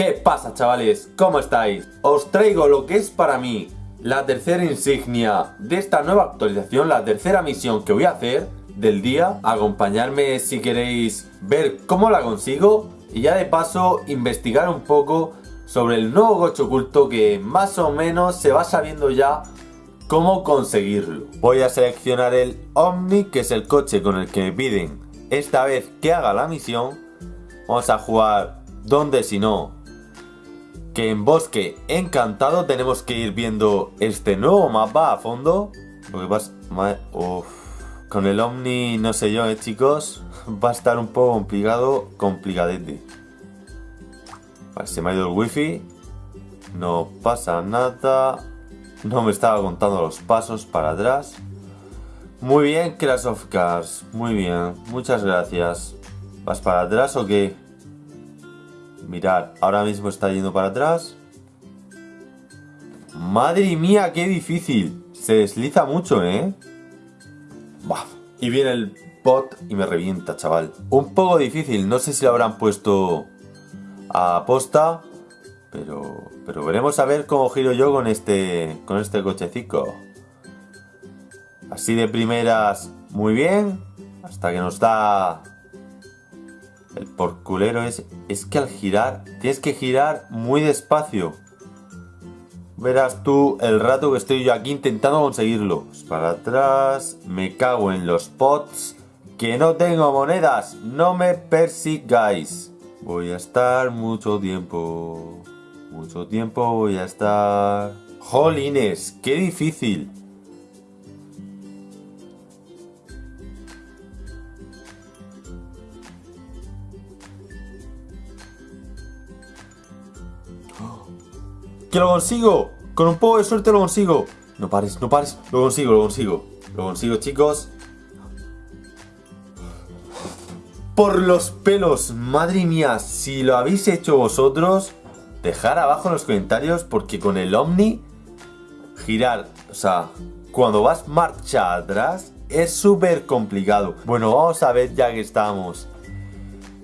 ¿Qué pasa chavales? ¿Cómo estáis? Os traigo lo que es para mí la tercera insignia de esta nueva actualización, la tercera misión que voy a hacer del día. Acompañarme si queréis ver cómo la consigo y ya de paso investigar un poco sobre el nuevo coche oculto que más o menos se va sabiendo ya cómo conseguirlo. Voy a seleccionar el Omni, que es el coche con el que me piden esta vez que haga la misión. Vamos a jugar donde si no que en Bosque Encantado tenemos que ir viendo este nuevo mapa a fondo. Porque vas... Con el Omni, no sé yo, eh, chicos. Va a estar un poco complicado, complicadete. Vale, se me ha ido el wifi. No pasa nada. No me estaba contando los pasos para atrás. Muy bien, Crash of Cars. Muy bien, muchas gracias. ¿Vas para atrás o qué? Mirad, ahora mismo está yendo para atrás. Madre mía, qué difícil. Se desliza mucho, ¿eh? Bah. Y viene el bot y me revienta, chaval. Un poco difícil, no sé si lo habrán puesto a posta. Pero, pero veremos a ver cómo giro yo con este, con este cochecico. Así de primeras, muy bien. Hasta que nos da el porculero es, es que al girar, tienes que girar muy despacio. Verás tú el rato que estoy yo aquí intentando conseguirlo. Pues para atrás, me cago en los pots. Que no tengo monedas, no me persigáis. Voy a estar mucho tiempo. Mucho tiempo voy a estar... Jolines, qué difícil. ¡Que lo consigo! Con un poco de suerte lo consigo. No pares, no pares. Lo consigo, lo consigo. Lo consigo, chicos. Por los pelos. Madre mía, si lo habéis hecho vosotros, dejar abajo en los comentarios porque con el Omni, girar, o sea, cuando vas marcha atrás, es súper complicado. Bueno, vamos a ver ya que estamos.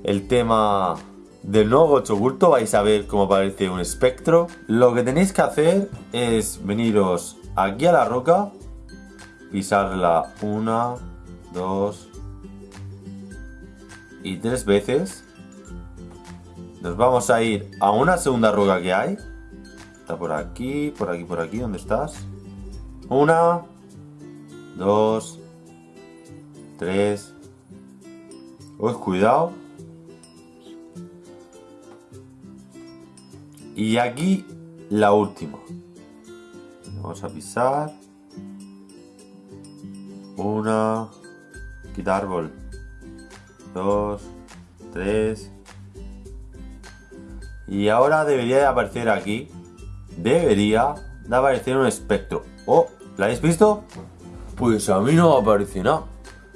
El tema del nuevo gocho oculto vais a ver cómo aparece un espectro. Lo que tenéis que hacer es veniros aquí a la roca, pisarla una, dos y tres veces. Nos vamos a ir a una segunda roca que hay. Está por aquí, por aquí, por aquí. ¿Dónde estás? Una, dos, tres. Uy, cuidado. Y aquí la última. Vamos a pisar. Una. Quitar árbol. Dos. Tres. Y ahora debería de aparecer aquí. Debería de aparecer un espectro. Oh, ¿la habéis visto? Pues a mí no aparece nada.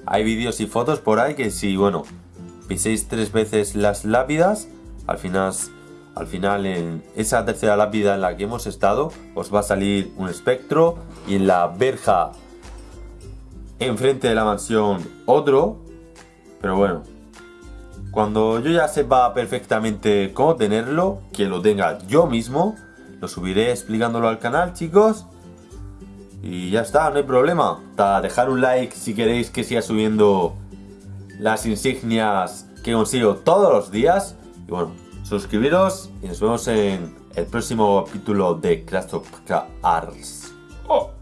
Hay vídeos y fotos por ahí que si, bueno, piséis tres veces las lápidas, al final al final en esa tercera lápida en la que hemos estado os va a salir un espectro y en la verja enfrente de la mansión otro. Pero bueno, cuando yo ya sepa perfectamente cómo tenerlo, que lo tenga yo mismo, lo subiré explicándolo al canal chicos. Y ya está, no hay problema. dejar un like si queréis que siga subiendo las insignias que consigo todos los días. Y bueno, suscribiros y nos vemos en el próximo capítulo de Crash of Cars. Oh.